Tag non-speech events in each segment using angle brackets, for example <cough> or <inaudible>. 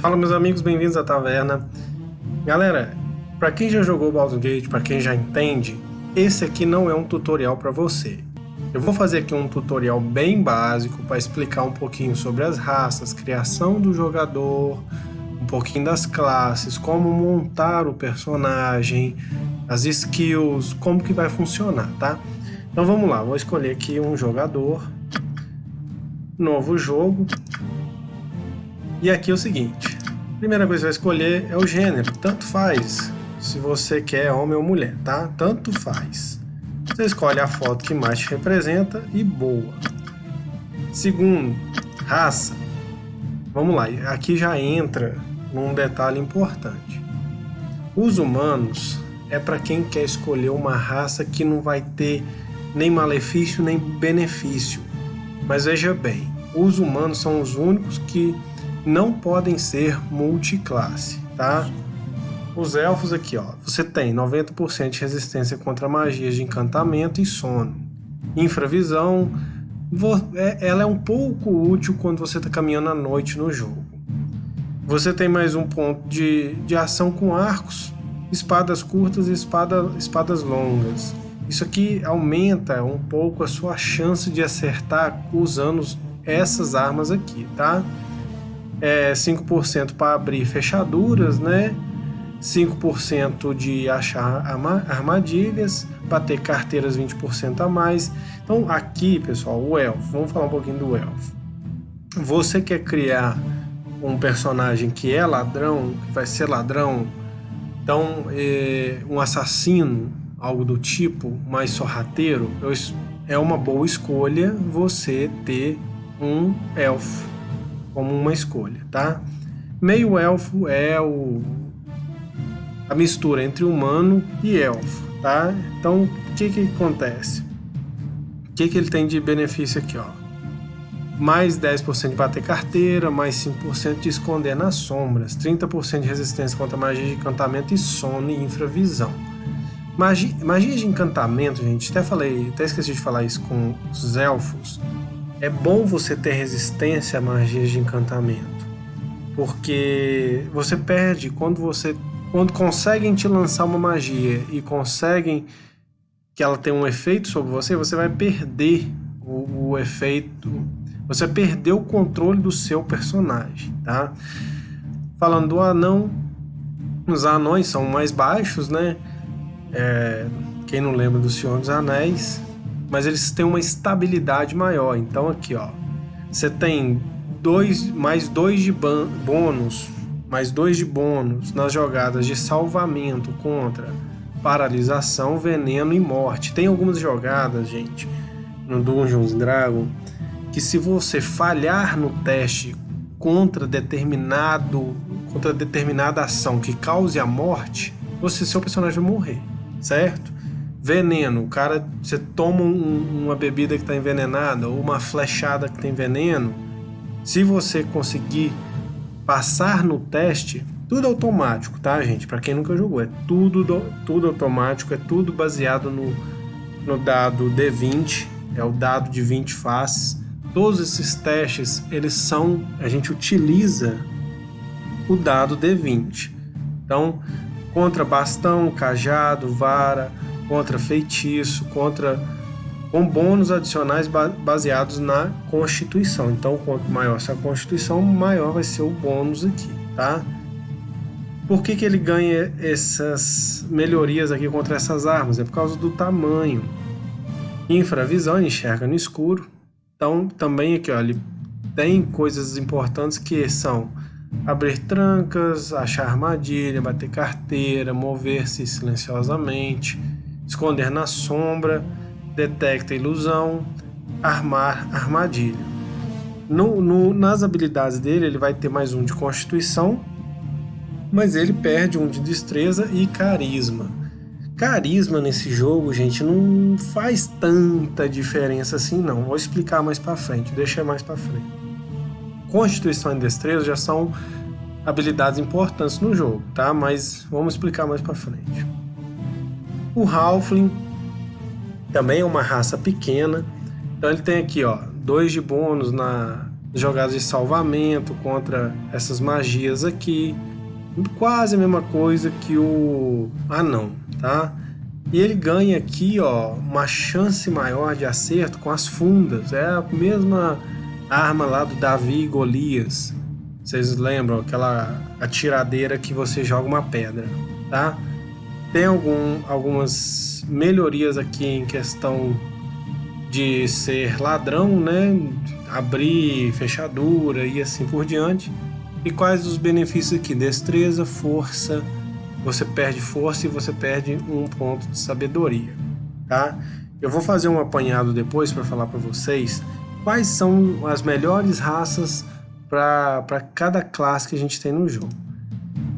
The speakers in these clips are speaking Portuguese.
Fala meus amigos, bem-vindos à taverna. Galera, para quem já jogou Baldur's Gate, para quem já entende, esse aqui não é um tutorial para você. Eu vou fazer aqui um tutorial bem básico para explicar um pouquinho sobre as raças, criação do jogador, um pouquinho das classes, como montar o personagem, as skills, como que vai funcionar, tá? Então vamos lá, vou escolher aqui um jogador, novo jogo, e aqui é o seguinte, primeira coisa que vai escolher é o gênero, tanto faz se você quer homem ou mulher, tá? Tanto faz. Você escolhe a foto que mais te representa e boa. Segundo, raça. Vamos lá, aqui já entra num detalhe importante. Os humanos é para quem quer escolher uma raça que não vai ter nem malefício nem benefício. Mas veja bem, os humanos são os únicos que não podem ser multiclasse, tá? Os elfos aqui, ó, você tem 90% de resistência contra magias de encantamento e sono. Infravisão, é, ela é um pouco útil quando você está caminhando à noite no jogo. Você tem mais um ponto de, de ação com arcos, espadas curtas e espada, espadas longas. Isso aqui aumenta um pouco a sua chance de acertar usando essas armas aqui, tá? É, 5% para abrir fechaduras, né? 5% de achar armadilhas, para ter carteiras 20% a mais. Então aqui, pessoal, o elfo, vamos falar um pouquinho do elfo. Você quer criar um personagem que é ladrão, que vai ser ladrão, então é, um assassino, algo do tipo, mais sorrateiro, é uma boa escolha você ter um elfo como uma escolha, tá? Meio elfo é o a mistura entre humano e elfo, tá? Então, o que que acontece? O que que ele tem de benefício aqui, ó? Mais 10% de bater carteira, mais 5% de esconder nas sombras, 30% de resistência contra magia de encantamento e sono e infravisão. Magia, magia de encantamento, gente, até falei, até esqueci de falar isso com os elfos, é bom você ter resistência a magias de encantamento, porque você perde quando você quando conseguem te lançar uma magia e conseguem que ela tenha um efeito sobre você, você vai perder o, o efeito, você vai perder o controle do seu personagem, tá? Falando do anão, os anões são mais baixos, né? É, quem não lembra do Senhor dos Anéis, mas eles têm uma estabilidade maior. Então aqui, ó, você tem dois, mais dois de bônus, mais dois de bônus nas jogadas de salvamento contra paralisação, veneno e morte. Tem algumas jogadas, gente, no Dungeons Dragon, que se você falhar no teste contra determinado contra determinada ação que cause a morte, você seu personagem vai morrer, certo? Veneno, o cara, você toma um, uma bebida que está envenenada ou uma flechada que tem veneno, se você conseguir passar no teste, tudo automático, tá, gente? Para quem nunca jogou, é tudo, tudo automático, é tudo baseado no, no dado D20, é o dado de 20 faces. Todos esses testes, eles são, a gente utiliza o dado D20. Então, contra bastão, cajado, vara, contra feitiço, contra com bônus adicionais baseados na Constituição. Então, quanto maior essa Constituição, maior vai ser o bônus aqui, tá? Por que, que ele ganha essas melhorias aqui contra essas armas? É por causa do tamanho. Infravisão, ele enxerga no escuro. Então, também aqui, ó, ele tem coisas importantes que são abrir trancas, achar armadilha, bater carteira, mover-se silenciosamente, esconder na sombra, detecta ilusão, armar armadilha. No, no, nas habilidades dele, ele vai ter mais um de constituição, mas ele perde um de destreza e carisma. Carisma nesse jogo, gente, não faz tanta diferença assim não. Vou explicar mais para frente, deixa mais para frente. Constituição e destreza já são habilidades importantes no jogo, tá? Mas vamos explicar mais para frente. O Halfling também é uma raça pequena, então ele tem aqui ó, dois de bônus na jogadas de salvamento contra essas magias aqui. Quase a mesma coisa que o anão, tá? E ele ganha aqui, ó, uma chance maior de acerto com as fundas. É a mesma arma lá do Davi e Golias. Vocês lembram aquela atiradeira que você joga uma pedra, tá? Tem algum, algumas melhorias aqui em questão de ser ladrão, né? Abrir fechadura e assim por diante. E quais os benefícios aqui? Destreza, força, você perde força e você perde um ponto de sabedoria, tá? Eu vou fazer um apanhado depois para falar para vocês quais são as melhores raças para cada classe que a gente tem no jogo.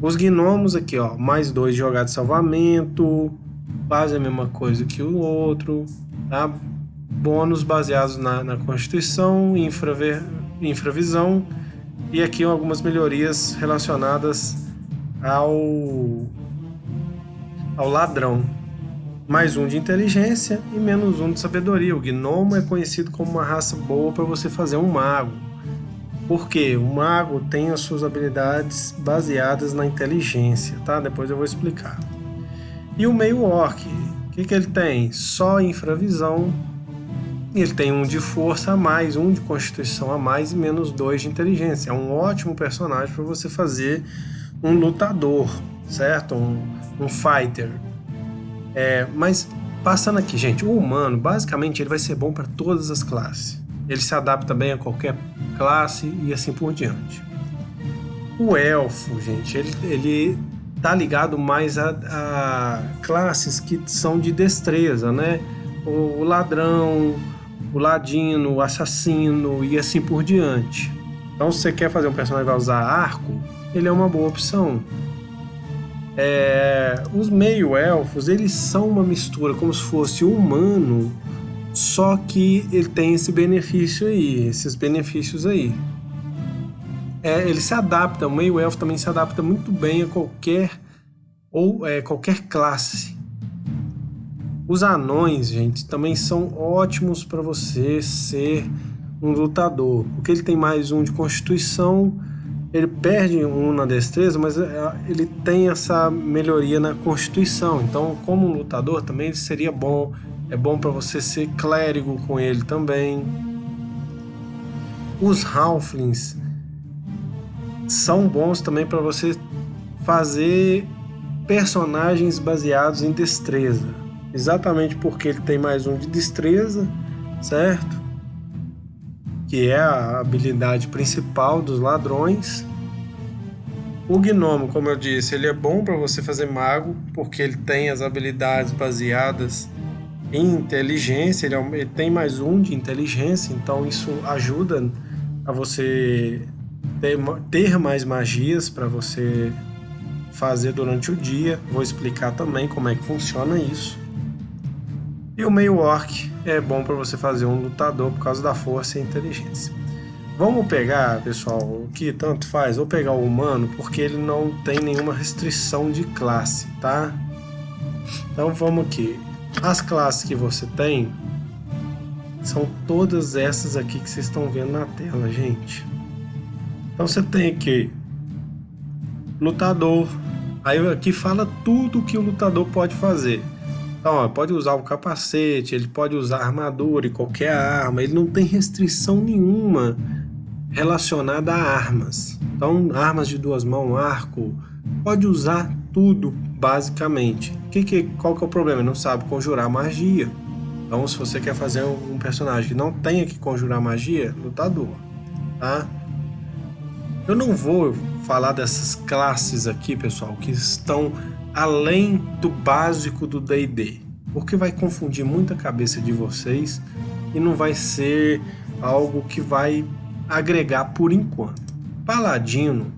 Os gnomos aqui, ó, mais dois de jogada de salvamento, quase a mesma coisa que o outro, tá? Bônus baseados na, na Constituição, infraver, infravisão e aqui algumas melhorias relacionadas ao, ao ladrão. Mais um de inteligência e menos um de sabedoria. O gnomo é conhecido como uma raça boa para você fazer um mago porque o mago tem as suas habilidades baseadas na inteligência, tá? Depois eu vou explicar. E o meio orc, o que, que ele tem? Só infravisão. Ele tem um de força a mais, um de constituição a mais e menos dois de inteligência. É um ótimo personagem para você fazer um lutador, certo? Um, um fighter. É, mas passando aqui, gente, o humano basicamente ele vai ser bom para todas as classes. Ele se adapta bem a qualquer classe e assim por diante. O elfo, gente, ele, ele tá ligado mais a, a classes que são de destreza, né? O, o ladrão, o ladino, o assassino e assim por diante. Então, se você quer fazer um personagem que vai usar arco, ele é uma boa opção. É, os meio-elfos, eles são uma mistura, como se fosse humano só que ele tem esse benefício aí, esses benefícios aí. É, ele se adapta, o meio elfo também se adapta muito bem a qualquer ou é, qualquer classe. Os anões, gente, também são ótimos para você ser um lutador, porque ele tem mais um de constituição, ele perde um na destreza, mas é, ele tem essa melhoria na constituição. Então, como um lutador também seria bom é bom para você ser clérigo com ele também. Os Halflings são bons também para você fazer personagens baseados em destreza. Exatamente porque ele tem mais um de destreza, certo? Que é a habilidade principal dos ladrões. O gnomo, como eu disse, ele é bom para você fazer mago, porque ele tem as habilidades baseadas em inteligência, ele, ele tem mais um de inteligência, então isso ajuda a você ter, ter mais magias para você fazer durante o dia. Vou explicar também como é que funciona isso. E o meio orc é bom para você fazer um lutador por causa da força e inteligência. Vamos pegar, pessoal, o que tanto faz, vou pegar o humano porque ele não tem nenhuma restrição de classe, tá? Então vamos aqui. As classes que você tem são todas essas aqui que vocês estão vendo na tela, gente. Então você tem aqui lutador. Aí aqui fala tudo que o lutador pode fazer. Então, ó, pode usar o capacete, ele pode usar armadura e qualquer arma. Ele não tem restrição nenhuma relacionada a armas. Então, armas de duas mãos, arco, pode usar tudo basicamente. Que, que, qual que é o problema? Ele não sabe conjurar magia. Então, se você quer fazer um, personagem que não tenha que conjurar magia, lutador, tá? Eu não vou falar dessas classes aqui, pessoal, que estão além do básico do D&D, porque vai confundir muita cabeça de vocês e não vai ser algo que vai agregar por enquanto. Paladino,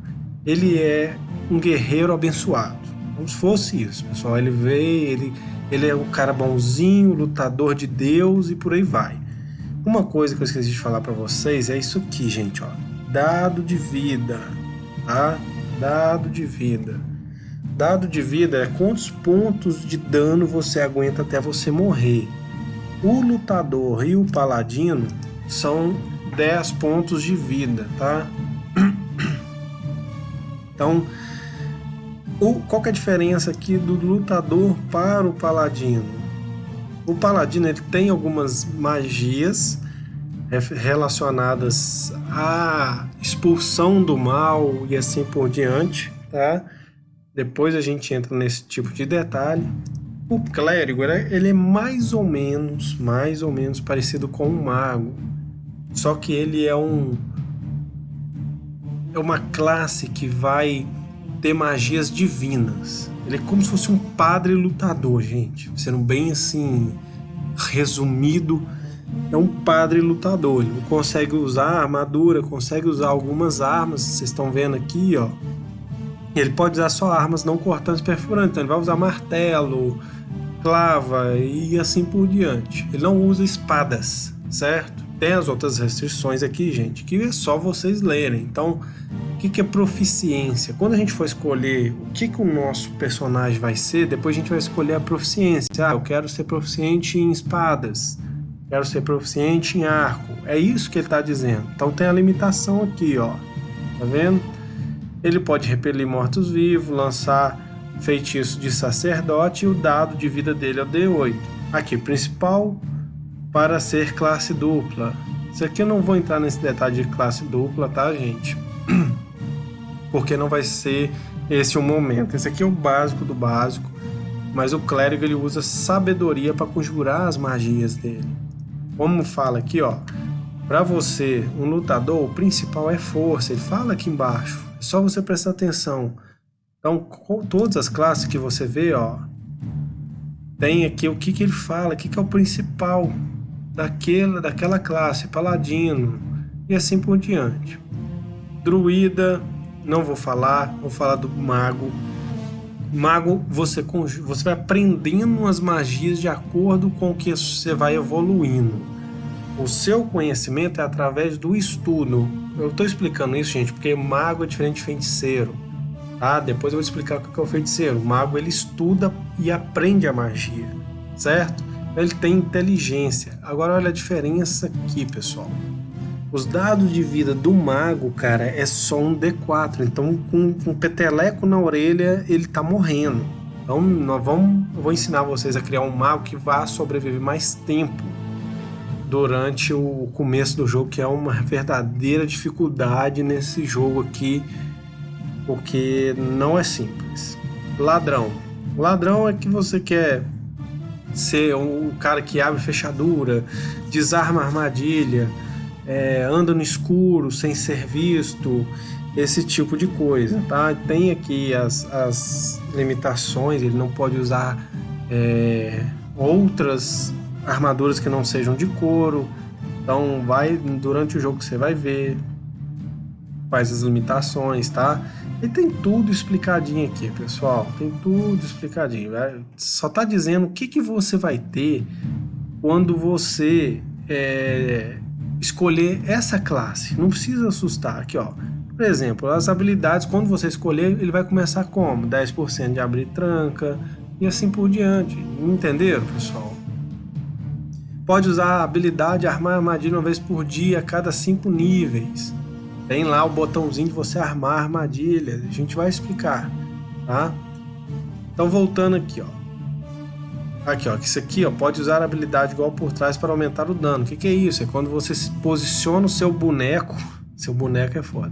ele é um guerreiro abençoado. Como se fosse isso, pessoal. Ele veio, ele, ele é um cara bonzinho, lutador de Deus e por aí vai. Uma coisa que eu esqueci de falar para vocês é isso aqui, gente, ó. Dado de vida, tá? Dado de vida. Dado de vida é quantos pontos de dano você aguenta até você morrer. O lutador e o paladino são 10 pontos de vida, tá? <clears throat> Então, o, qual que é a diferença aqui do lutador para o paladino? O paladino ele tem algumas magias relacionadas à expulsão do mal e assim por diante, tá? Depois a gente entra nesse tipo de detalhe. O clérigo, ele é mais ou menos, mais ou menos parecido com um mago. Só que ele é um é uma classe que vai ter magias divinas. Ele é como se fosse um padre lutador, gente. Sendo bem assim resumido, é um padre lutador. Ele consegue usar armadura, consegue usar algumas armas. Vocês estão vendo aqui, ó. Ele pode usar só armas não cortantes perfurantes. Então ele vai usar martelo, clava e assim por diante. Ele não usa espadas, certo? Tem as outras restrições aqui, gente, que é só vocês lerem. Então, o que, que é proficiência? Quando a gente for escolher o que, que o nosso personagem vai ser, depois a gente vai escolher a proficiência. Ah, eu quero ser proficiente em espadas, quero ser proficiente em arco. É isso que ele está dizendo. Então tem a limitação aqui, ó. Tá vendo? Ele pode repelir mortos-vivos, lançar feitiço de sacerdote e o dado de vida dele é o D8. Aqui, principal para ser classe dupla. Isso aqui eu não vou entrar nesse detalhe de classe dupla, tá, gente? <clears throat> Porque não vai ser esse o momento. Esse aqui é o básico do básico, mas o clérigo ele usa sabedoria para conjurar as magias dele. Como fala aqui, ó, para você, um lutador, o principal é força. Ele fala aqui embaixo. É só você prestar atenção. Então, todas as classes que você vê, ó, tem aqui o que, que ele fala, o que, que é o principal daquela, daquela classe, paladino e assim por diante. Druida, não vou falar, vou falar do mago. Mago, você, você vai aprendendo as magias de acordo com o que você vai evoluindo. O seu conhecimento é através do estudo. Eu estou explicando isso, gente, porque mago é diferente de feiticeiro. Tá? Depois eu vou explicar o que é o feiticeiro. O mago ele estuda e aprende a magia, certo? Ele tem inteligência. Agora olha a diferença aqui, pessoal. Os dados de vida do mago, cara, é só um D4. Então, com, um peteleco na orelha, ele tá morrendo. Então, nós vamos, eu vou ensinar vocês a criar um mago que vá sobreviver mais tempo durante o começo do jogo, que é uma verdadeira dificuldade nesse jogo aqui porque não é simples. Ladrão. Ladrão é que você quer ser um cara que abre fechadura, desarma armadilha, é, anda no escuro sem ser visto, esse tipo de coisa, tá? Tem aqui as, as limitações, ele não pode usar é, outras armaduras que não sejam de couro, então vai durante o jogo você vai ver quais as limitações, tá? E tem tudo explicadinho aqui, pessoal. Tem tudo explicadinho. Só tá dizendo o que, que você vai ter quando você é, escolher essa classe. Não precisa assustar. Aqui, ó. Por exemplo, as habilidades, quando você escolher, ele vai começar como? 10% de abrir tranca e assim por diante. Entenderam, pessoal? Pode usar a habilidade armar armadilha uma vez por dia a cada 5 níveis. Tem lá o botãozinho de você armar armadilhas. A gente vai explicar, tá? Então voltando aqui, ó. Aqui, ó. Isso aqui, ó, pode usar a habilidade igual por trás para aumentar o dano. O que, que é isso? É quando você posiciona o seu boneco. <laughs> Seu boneco é foda.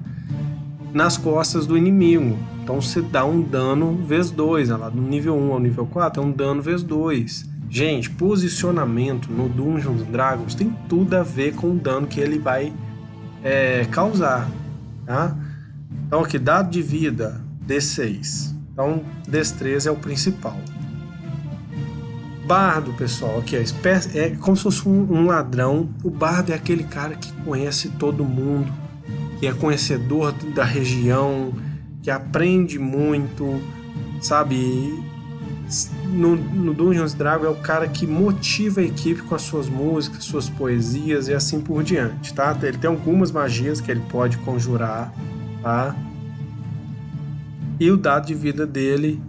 Nas costas do inimigo. Então você dá um dano vezes 2. Lá do nível 1 ao nível 4 é um dano vezes 2. Gente, posicionamento no Dungeons Dragons tem tudo a ver com o dano que ele vai é, causar, tá? Então aqui, dado de vida, D6. Então, destreza é o principal. Bardo, pessoal, aqui é, é como se fosse um ladrão. O bardo é aquele cara que conhece todo mundo, que é conhecedor da região, que aprende muito, sabe? No, no Dungeons Dragons é o cara que motiva a equipe com as suas músicas, suas poesias e assim por diante, tá? Ele tem algumas magias que ele pode conjurar, tá? E o dado de vida dele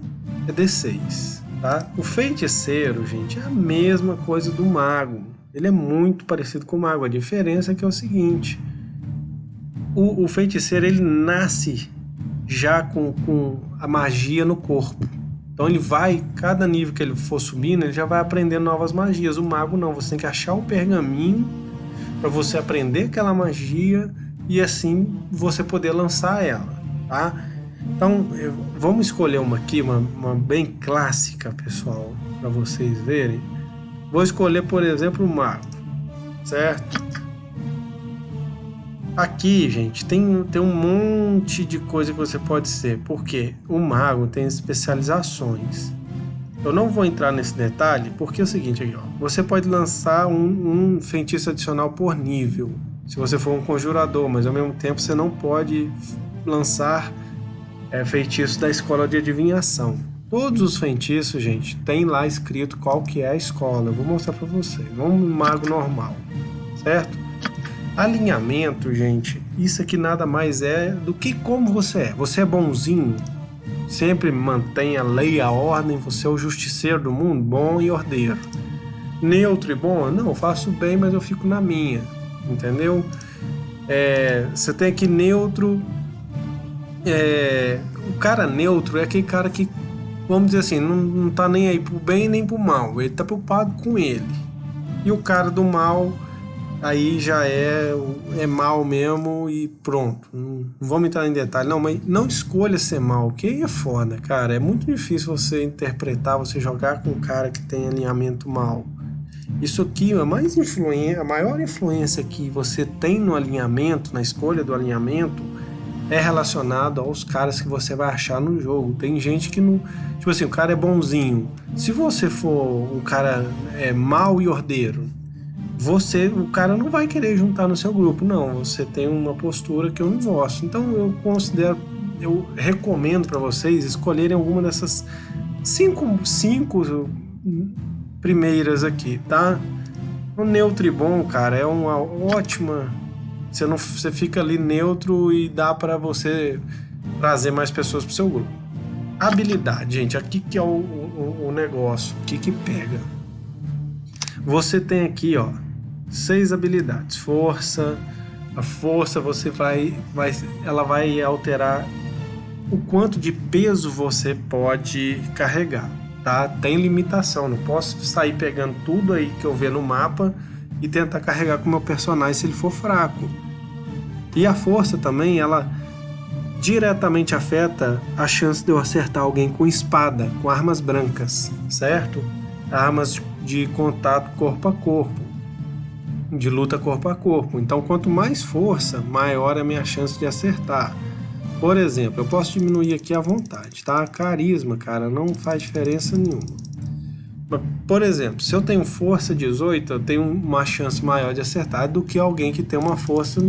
é D6, tá? O feiticeiro, gente, é a mesma coisa do mago. Ele é muito parecido com o mago. A diferença é que é o seguinte: o, o feiticeiro ele nasce já com, com a magia no corpo. Então ele vai, cada nível que ele for subindo, ele já vai aprendendo novas magias. O mago não, você tem que achar o pergaminho para você aprender aquela magia e assim você poder lançar ela, tá? Então, vamos escolher uma aqui, uma, uma bem clássica, pessoal, para vocês verem. Vou escolher, por exemplo, o mago, certo? Aqui, gente, tem, tem um monte de coisa que você pode ser, porque o mago tem especializações. Eu não vou entrar nesse detalhe, porque é o seguinte aqui, ó. Você pode lançar um, um feitiço adicional por nível, se você for um conjurador, mas ao mesmo tempo você não pode lançar é, feitiços da escola de adivinhação. Todos os feitiços, gente, tem lá escrito qual que é a escola. Eu vou mostrar para vocês. Vamos no mago normal, certo? Alinhamento, gente, isso aqui nada mais é do que como você é. Você é bonzinho, sempre mantém a lei, a ordem, você é o justiceiro do mundo, bom e ordeiro. Neutro e bom, não, faço bem, mas eu fico na minha, entendeu? É, você tem aqui neutro, é, o cara neutro é aquele cara que, vamos dizer assim, não, não tá nem aí pro bem nem pro mal, ele tá preocupado com ele. E o cara do mal, aí já é, é mal mesmo e pronto. Não, vamos entrar em detalhe, não, mas não escolha ser mal, que aí é foda, cara. É muito difícil você interpretar, você jogar com um cara que tem alinhamento mal. Isso aqui, a, mais influência, a maior influência que você tem no alinhamento, na escolha do alinhamento, é relacionado aos caras que você vai achar no jogo. Tem gente que não. Tipo assim, o cara é bonzinho. Se você for um cara é, mau e ordeiro, você, o cara não vai querer juntar no seu grupo, não. Você tem uma postura que eu não gosto. Então eu considero, eu recomendo para vocês escolherem alguma dessas cinco, cinco primeiras aqui, tá? O Neutribon, cara, é uma ótima você não você fica ali neutro e dá para você trazer mais pessoas pro seu grupo. Habilidade, gente, aqui que é o, o, o negócio, o que que pega. Você tem aqui, ó, seis habilidades. Força, a força você vai, vai, ela vai alterar o quanto de peso você pode carregar, tá? Tem limitação, não posso sair pegando tudo aí que eu ver no mapa e tentar carregar com o meu personagem se ele for fraco. E a força também, ela diretamente afeta a chance de eu acertar alguém com espada, com armas brancas, certo? Armas de contato corpo a corpo, de luta corpo a corpo. Então, quanto mais força, maior é a minha chance de acertar. Por exemplo, eu posso diminuir aqui à vontade, tá? Carisma, cara, não faz diferença nenhuma. Por exemplo, se eu tenho força 18, eu tenho uma chance maior de acertar do que alguém que tem uma força,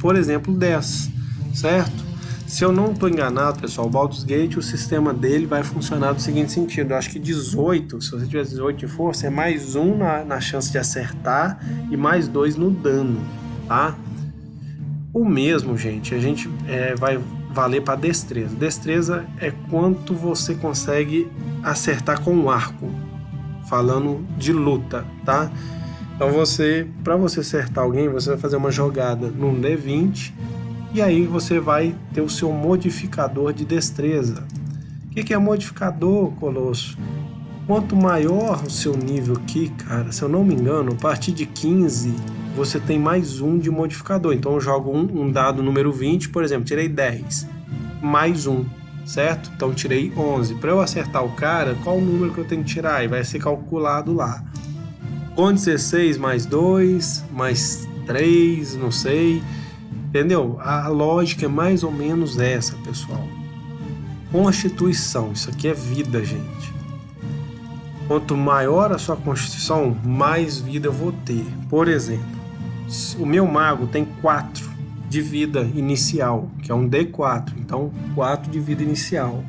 por exemplo, 10, certo? Se eu não estou enganado, pessoal, o Baldur's Gate, o sistema dele vai funcionar do seguinte sentido. Eu acho que 18, se você tiver 18 de força, é mais um na, na chance de acertar e mais dois no dano, tá? O mesmo, gente, a gente é, vai valer para destreza. Destreza é quanto você consegue acertar com o arco falando de luta, tá? Então você, para você acertar alguém, você vai fazer uma jogada num D20 e aí você vai ter o seu modificador de destreza. O que, que é modificador, Colosso? Quanto maior o seu nível aqui, cara, se eu não me engano, a partir de 15 você tem mais um de modificador. Então eu jogo um, um dado número 20, por exemplo, tirei 10, mais um certo? Então tirei 11. Para eu acertar o cara, qual o número que eu tenho que tirar? E vai ser calculado lá. Com 16 mais 2, mais 3, não sei. Entendeu? A lógica é mais ou menos essa, pessoal. Constituição, isso aqui é vida, gente. Quanto maior a sua constituição, mais vida eu vou ter. Por exemplo, o meu mago tem 4 de vida inicial, que é um D4, então 4 de vida inicial.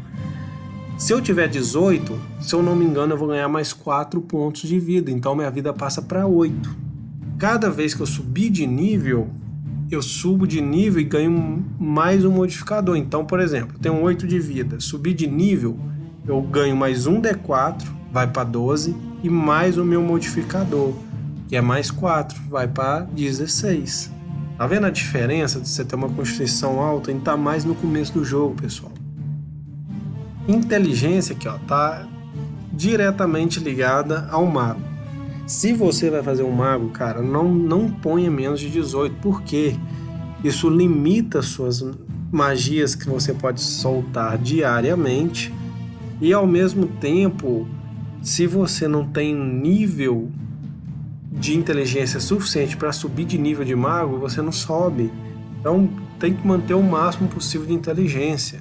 Se eu tiver 18, se eu não me engano, eu vou ganhar mais 4 pontos de vida, então minha vida passa para 8. Cada vez que eu subir de nível, eu subo de nível e ganho mais um modificador. Então, por exemplo, eu tenho 8 de vida, subir de nível, eu ganho mais um D4, vai para 12, e mais o meu modificador. que é mais 4, vai para 16. Tá vendo a diferença de você ter uma constituição alta em estar tá mais no começo do jogo, pessoal? Inteligência aqui, ó, tá diretamente ligada ao mago. Se você vai fazer um mago, cara, não, não ponha menos de 18, porque isso limita suas magias que você pode soltar diariamente e ao mesmo tempo, se você não tem nível de inteligência suficiente para subir de nível de mago, você não sobe. Então tem que manter o máximo possível de inteligência,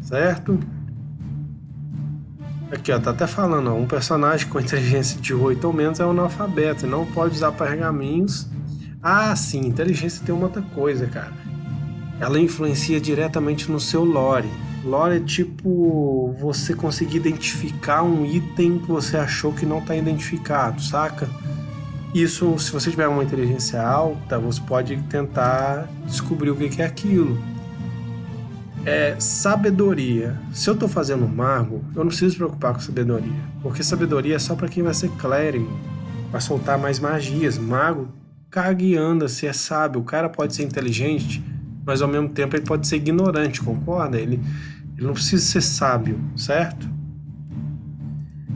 certo? Aqui ó, tá até falando, ó, um personagem com inteligência de 8 ou menos é um analfabeto, não pode usar pergaminhos. Ah, sim, inteligência tem uma outra coisa, cara. Ela influencia diretamente no seu lore. Lore é tipo você conseguir identificar um item que você achou que não está identificado, saca? Isso, se você tiver uma inteligência alta, você pode tentar descobrir o que é aquilo. É sabedoria. Se eu estou fazendo mago, eu não preciso me preocupar com sabedoria, porque sabedoria é só para quem vai ser clérigo, vai soltar mais magias. Mago caga e anda, se é sábio. O cara pode ser inteligente, mas ao mesmo tempo ele pode ser ignorante, concorda? Ele, ele não precisa ser sábio, certo?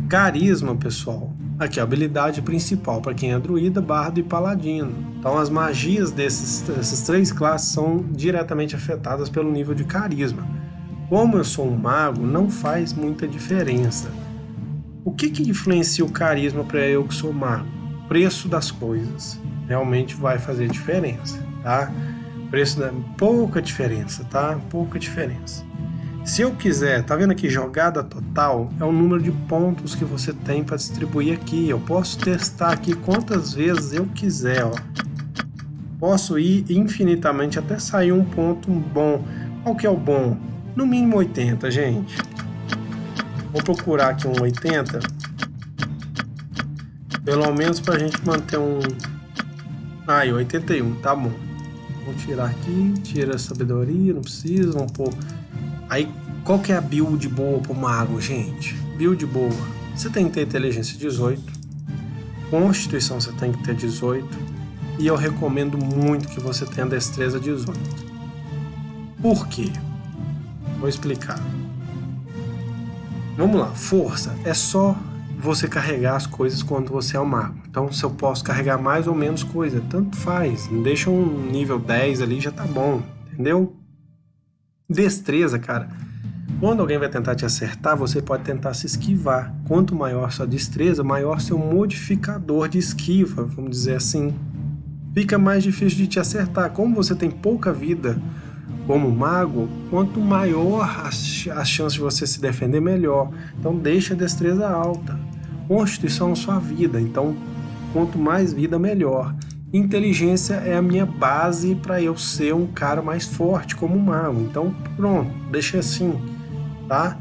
Carisma, pessoal. Aqui, a habilidade principal para quem é druida, bardo e paladino. Então as magias desses, dessas três classes são diretamente afetadas pelo nível de carisma. Como eu sou um mago, não faz muita diferença. O que, que influencia o carisma para eu que sou mago? Preço das coisas. Realmente vai fazer diferença, tá? Preço da... pouca diferença, tá? Pouca diferença. Se eu quiser, tá vendo aqui, jogada total é o número de pontos que você tem para distribuir aqui. Eu posso testar aqui quantas vezes eu quiser, ó. Posso ir infinitamente até sair um ponto bom. Qual que é o bom? No mínimo 80, gente. Vou procurar aqui um 80. Pelo menos para a gente manter um... Aí, ah, 81, tá bom. Vou tirar aqui, tira a sabedoria, não precisa, vamos pôr... Aí, qual que é a build boa pro mago, gente? Build boa. Você tem que ter inteligência 18. Constituição você tem que ter 18. E eu recomendo muito que você tenha destreza 18. Por quê? Vou explicar. Vamos lá, força é só você carregar as coisas quando você é o mago. Então, se eu posso carregar mais ou menos coisa, tanto faz. Deixa um nível 10 ali, já tá bom, entendeu? Destreza, cara. Quando alguém vai tentar te acertar, você pode tentar se esquivar. Quanto maior sua destreza, maior seu modificador de esquiva, vamos dizer assim. Fica mais difícil de te acertar. Como você tem pouca vida como mago, quanto maior a, chance de você se defender, melhor. Então deixa a destreza alta. Constituição é sua vida, então quanto mais vida, melhor. Inteligência é a minha base para eu ser um cara mais forte como mago. Então, pronto, deixa assim, tá?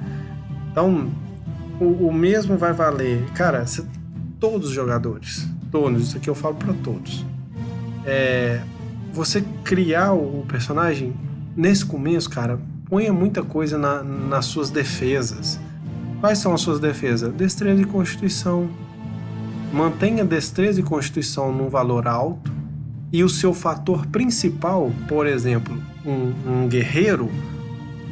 Então, o, o mesmo vai valer. Cara, todos os jogadores, todos, isso aqui eu falo para todos. É, você criar o personagem, nesse começo, cara, ponha muita coisa na, nas suas defesas. Quais são as suas defesas? Destreza e constituição, mantenha destreza e constituição num valor alto e o seu fator principal, por exemplo, um, um guerreiro,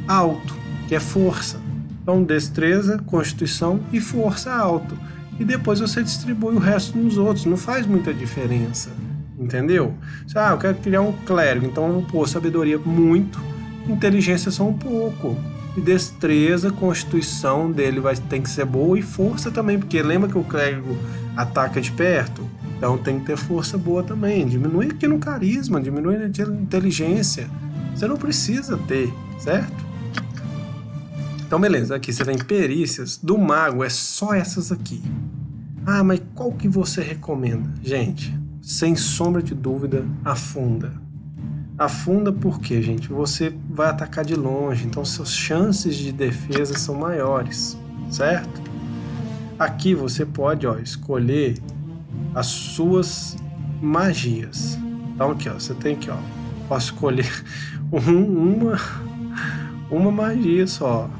alto, que é força. Então, destreza, constituição e força alto. E depois você distribui o resto nos outros, não faz muita diferença. Entendeu? Ah, eu quero criar um clérigo, então eu vou pôr sabedoria muito, inteligência só um pouco. Destreza, constituição dele vai, tem que ser boa e força também, porque lembra que o clérigo ataca de perto? Então tem que ter força boa também. Diminui aqui no carisma, diminui na inteligência. Você não precisa ter, certo? Então beleza, aqui você tem perícias. Do mago é só essas aqui. Ah, mas qual que você recomenda? Gente, sem sombra de dúvida, afunda. Afunda porque, gente, você vai atacar de longe, então suas chances de defesa são maiores, certo? Aqui você pode ó, escolher as suas magias. Então aqui, ó, você tem que, ó, posso escolher <laughs> um, uma, uma magia só.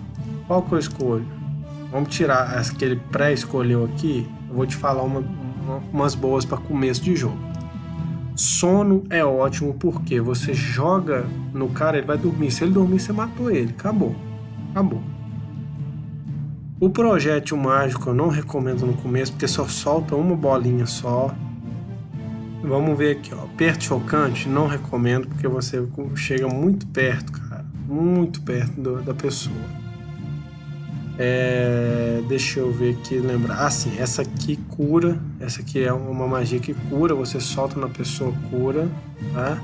Qual que eu escolho? Vamos tirar aquele pré-escolheu aqui. Eu vou te falar uma, umas boas para começo de jogo. Sono é ótimo porque você joga no cara, ele vai dormir. Se ele dormir, você matou ele. Acabou. Acabou. O projétil mágico eu não recomendo no começo porque só solta uma bolinha só. Vamos ver aqui, ó. Perto chocante, não recomendo porque você chega muito perto, cara. Muito perto do, da pessoa. É, deixa eu ver aqui, lembrar. Ah, sim, essa aqui cura. Essa aqui é uma magia que cura. Você solta na pessoa, cura, tá?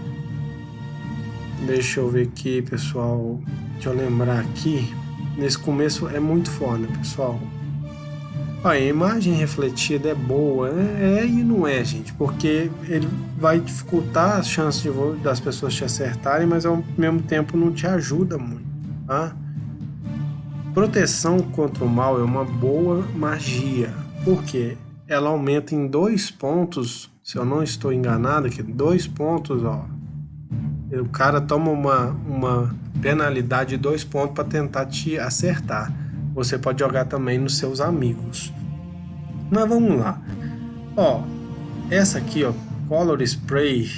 Deixa eu ver aqui, pessoal. Deixa eu lembrar aqui. Nesse começo é muito foda, pessoal. a imagem refletida é boa. É, é, e não é, gente. Porque ele vai dificultar as chances de, das pessoas te acertarem, mas ao mesmo tempo não te ajuda muito, tá? Proteção contra o mal é uma boa magia, porque ela aumenta em dois pontos, se eu não estou enganado aqui, dois pontos, ó. O cara toma uma, uma penalidade de dois pontos para tentar te acertar. Você pode jogar também nos seus amigos. Mas vamos lá. Ó, essa aqui, ó, Color Spray.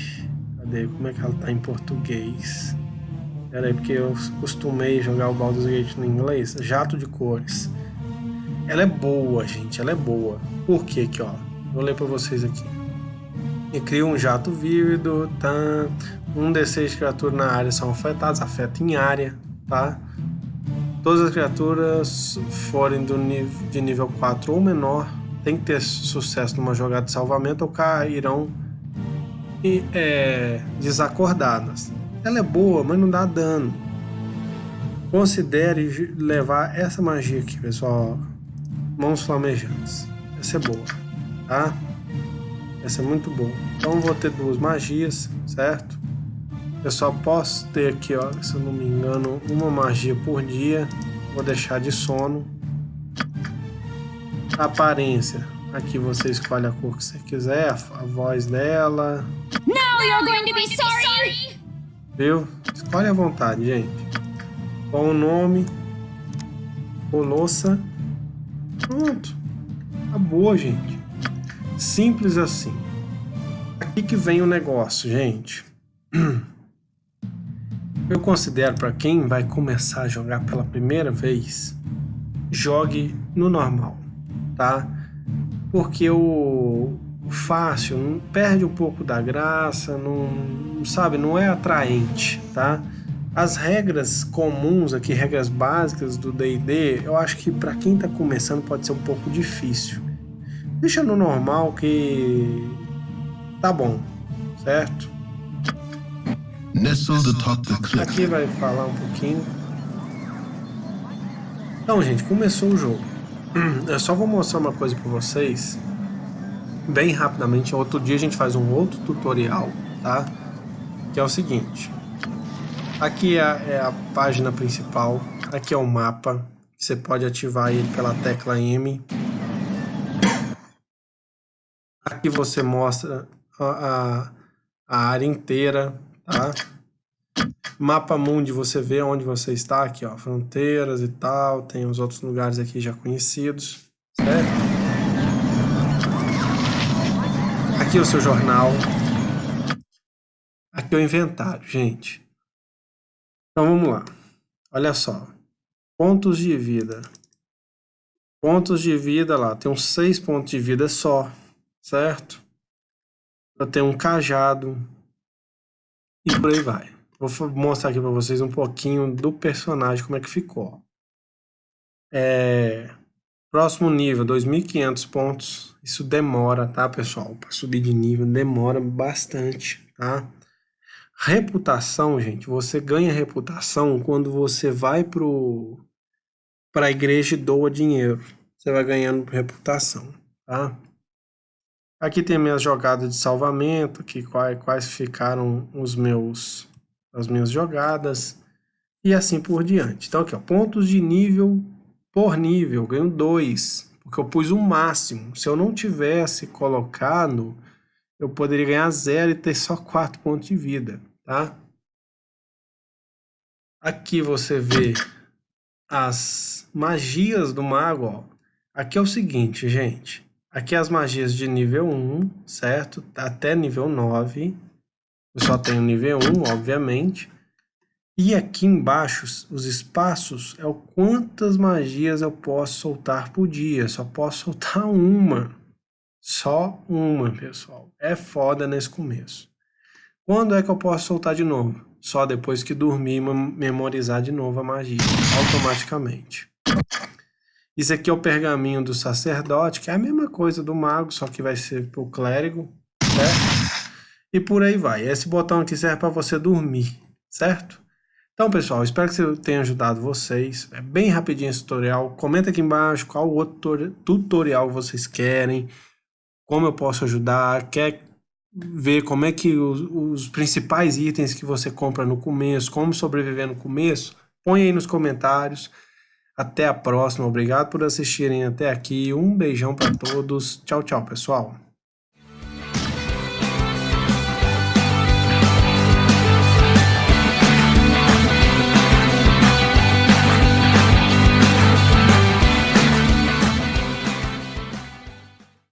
Cadê? Como é que ela tá em português? Pera aí, porque eu costumei jogar o Baldur's Gate no inglês. Jato de cores. Ela é boa, gente. Ela é boa. Por quê aqui, ó? Vou ler para vocês aqui. E cria um jato vívido, tá? Um D6 de criaturas na área são afetadas, afeta em área, tá? Todas as criaturas forem do nível, de nível 4 ou menor tem que ter sucesso numa jogada de salvamento ou cairão e, é, desacordadas. Ela é boa, mas não dá dano. Considere levar essa magia aqui, pessoal. Mãos flamejantes. Essa é boa, tá? Essa é muito boa. Então vou ter duas magias, certo? Eu só posso ter aqui, ó, se eu não me engano, uma magia por dia. Vou deixar de sono. Aparência. Aqui você escolhe a cor que você quiser, a voz dela. Now you're going to be sorry! Viu? Escolhe à vontade, gente. Qual o nome? Colossa. Pronto. Acabou, gente. Simples assim. Aqui que vem o negócio, gente. <clears throat> Eu considero para quem vai começar a jogar pela primeira vez, jogue no normal, tá? Porque o, fácil, perde um pouco da graça, não, sabe, não é atraente, tá? As regras comuns aqui, regras básicas do D&D, eu acho que para quem está começando pode ser um pouco difícil. Deixa no normal que tá bom, certo? Aqui vai falar um pouquinho. Então, gente, começou o jogo. <clears throat> Eu só vou mostrar uma coisa para vocês bem rapidamente. Outro dia a gente faz um outro tutorial, tá? Que é o seguinte. Aqui é, é a página principal. Aqui é o mapa. Você pode ativar ele pela tecla M. Aqui você mostra a, a, a área inteira, tá? Mapa Mundi, você vê onde você está aqui, ó, fronteiras e tal, tem os outros lugares aqui já conhecidos, certo? Aqui é o seu jornal. Aqui é o inventário, gente. Então vamos lá. Olha só. Pontos de vida. Pontos de vida lá. Tem uns seis pontos de vida só. Certo? Eu tenho um cajado. E por aí vai. Vou mostrar aqui para vocês um pouquinho do personagem, como é que ficou. É... Próximo nível, 2.500 pontos. Isso demora, tá, pessoal? Para subir de nível demora bastante, tá? Reputação, gente, você ganha reputação quando você vai pro para a igreja e doa dinheiro. Você vai ganhando reputação, tá? Aqui tem minhas jogadas de salvamento, aqui quais, quais ficaram os meus as minhas jogadas e assim por diante. Então aqui, ó, pontos de nível por nível, ganho 2, porque eu pus o máximo. Se eu não tivesse colocado, eu poderia ganhar 0 e ter só 4 pontos de vida, tá? Aqui você vê as magias do mago, ó. Aqui é o seguinte, gente. Aqui as magias de nível 1, certo? Até nível 9. Eu só tenho nível 1, obviamente. E aqui embaixo, os espaços, é o quantas magias eu posso soltar por dia. Só posso soltar <laughs> uma. Só uma, pessoal. É foda nesse começo. Quando é que eu posso soltar de novo? Só depois que dormir e memorizar de novo a magia, automaticamente. Isso aqui é o pergaminho do sacerdote, que é a mesma coisa do mago, só que vai ser para o clérigo, certo? E por aí vai. Esse botão aqui serve para você dormir, certo? Então, pessoal, espero que eu tenha ajudado vocês. É bem rapidinho esse tutorial. Comenta aqui embaixo qual outro tutorial vocês querem, como eu posso ajudar, quer ver como é que os, os principais itens que você compra no começo, como sobreviver no começo, põe aí nos comentários. Até a próxima. Obrigado por assistirem até aqui. Um beijão para todos. Tchau, tchau, pessoal.